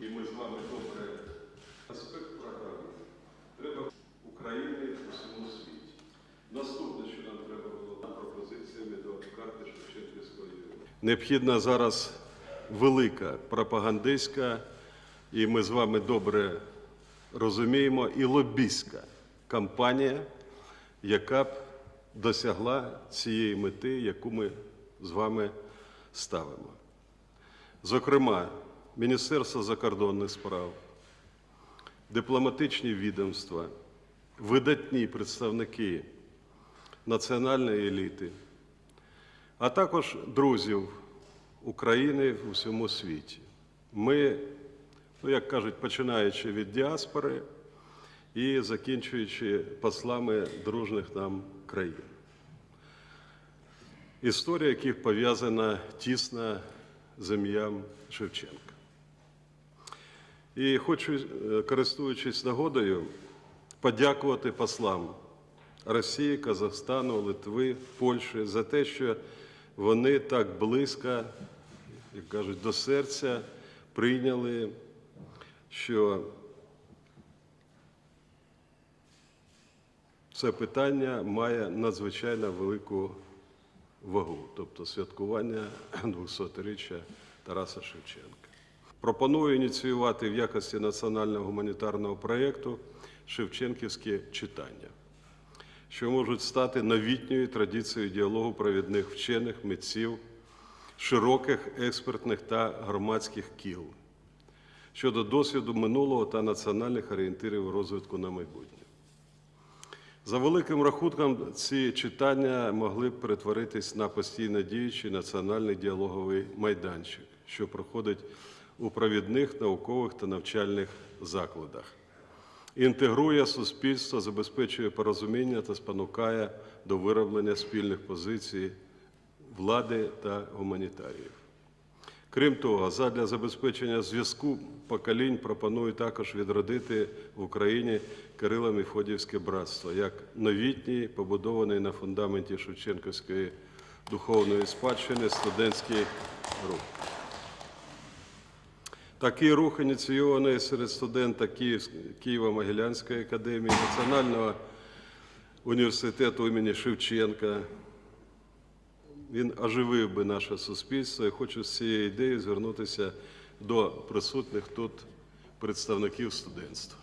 і ми з вами добре аспект програми. Треба України у всьому світі. Наступне, що нам треба було пропозиціями до карти Шевченківської. Необхідна зараз велика пропагандистська, і ми з вами добре розуміємо, і лобістська кампанія, яка б досягла цієї мети, яку ми з вами ставимо. Зокрема, Міністерство закордонних справ, дипломатичні відомства, видатні представники національної еліти, а також друзів України в усьому світі. Ми, ну як кажуть, починаючи від діаспори і закінчуючи послами дружних нам країн. Історія яких пов'язана тісно з ім'ям Шевченка. І хочу, е, користуючись нагодою, подякувати послам Росії, Казахстану, Литви, Польщі за те, що вони так близько, як кажуть, до серця прийняли, що це питання має надзвичайно велику вагу, тобто святкування 200-річчя Тараса Шевченка. Пропоную ініціювати в якості національного гуманітарного проєкту Шевченківські читання, що можуть стати новітньою традицією діалогу провідних вчених, митців, широких експертних та громадських кіл щодо досвіду минулого та національних орієнтирів розвитку на майбутнє. За великим рахунком, ці читання могли б перетворитись на постійно діючий національний діалоговий майданчик, що проходить у провідних наукових та навчальних закладах. Інтегрує суспільство, забезпечує порозуміння та спонукає до вироблення спільних позицій влади та гуманітаріїв. Крім того, задля забезпечення зв'язку поколінь пропоную також відродити в Україні Кирило Мефодіївське братство як новітній, побудований на фундаменті Шевченківської духовної спадщини студентський рух. Такий рух ініційований серед студента Києво-Могилянської академії, Національного університету імені Шевченка, він оживив би наше суспільство. І хочу з цією ідеєю звернутися до присутніх тут представників студентства.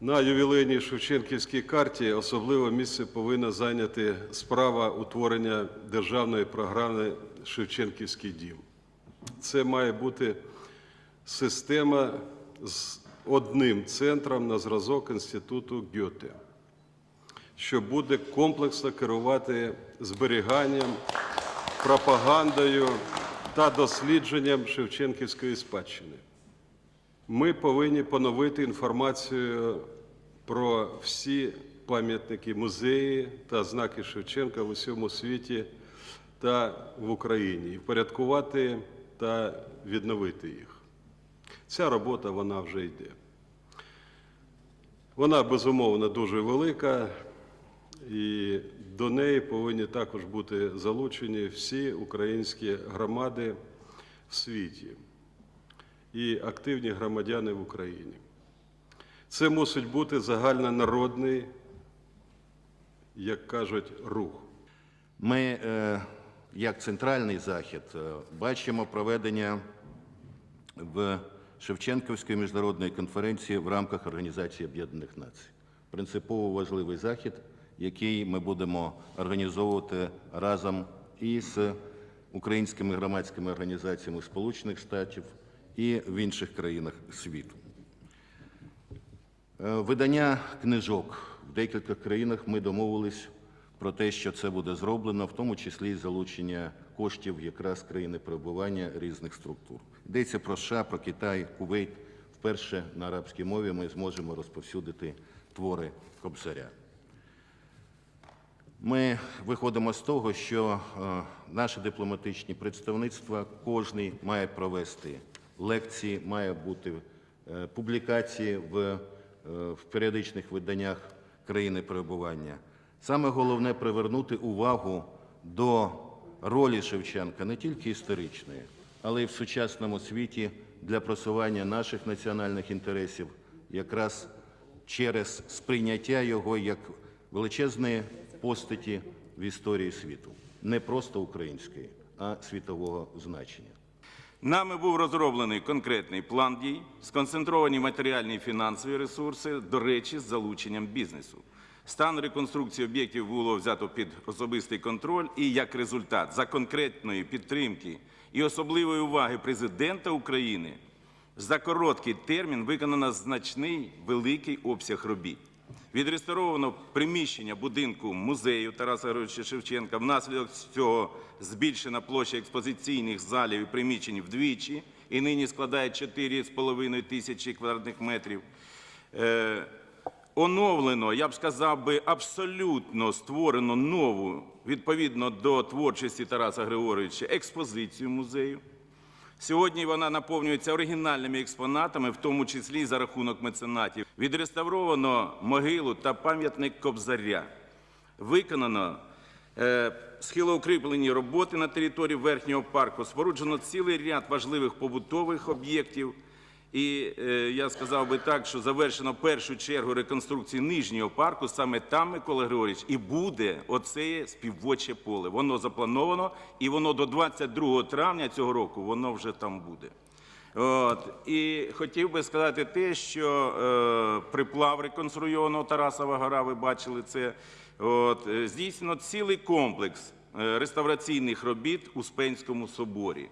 На ювілейній Шевченківській карті особливе місце повинна зайняти справа утворення державної програми Шевченківський дім. Це має бути система з одним центром на зразок інституту Гьоте що буде комплексно керувати зберіганням, пропагандою та дослідженням Шевченківської спадщини. Ми повинні поновити інформацію про всі пам'ятники музеї та знаки Шевченка в усьому світі та в Україні, і впорядкувати та відновити їх. Ця робота вона вже йде. Вона безумовно дуже велика, і до неї повинні також бути залучені всі українські громади в світі і активні громадяни в Україні. Це мусить бути загальнонародний, як кажуть, рух. Ми, е, як центральний захід, е, бачимо проведення в Шевченківської міжнародної конференції в рамках Організації Об'єднаних Націй. Принципово важливий захід, який ми будемо організовувати разом із українськими громадськими організаціями Сполучених Штатів і в інших країнах світу. Е, Видання книжок в декількох країнах ми домовились про те, що це буде зроблено, в тому числі і залучення коштів якраз країни перебування різних структур. Йдеться про США, про Китай, Кувейт. Вперше на арабській мові ми зможемо розповсюдити твори Кобзаря. Ми виходимо з того, що е, наші дипломатичні представництва кожний має провести лекції, має бути е, публікації в, е, в періодичних виданнях країни перебування. Саме головне привернути увагу до ролі Шевченка не тільки історичної, але й в сучасному світі для просування наших національних інтересів якраз через сприйняття його як величезної постаті в історії світу, не просто української, а світового значення. Нами був розроблений конкретний план дій, сконцентровані матеріальні і фінансові ресурси, до речі, з залученням бізнесу. Стан реконструкції об'єктів було взято під особистий контроль і як результат за конкретної підтримки і особливої уваги президента України за короткий термін виконано значний великий обсяг робіт. Відреставровано приміщення будинку музею Тараса Григоровича Шевченка. Внаслідок цього збільшена площа експозиційних залів і приміщень вдвічі і нині складає 4,5 тисячі квадратних метрів. Оновлено, я б сказав би, абсолютно створено нову, відповідно до творчості Тараса Григоровича, експозицію музею. Сьогодні вона наповнюється оригінальними експонатами, в тому числі за рахунок меценатів. Відреставровано могилу та пам'ятник Кобзаря. Виконано е, схилоукріплені роботи на території верхнього парку. Споруджено цілий ряд важливих побутових об'єктів. І е, я сказав би так, що завершено першу чергу реконструкції нижнього парку. Саме там, Микола Григорович, і буде оце співвоче поле. Воно заплановано, і воно до 22 травня цього року воно вже там буде. От. І хотів би сказати те, що е, приплав реконструйованого Тарасова гора, ви бачили це. От, здійснено цілий комплекс е, реставраційних робіт у Спенському соборі.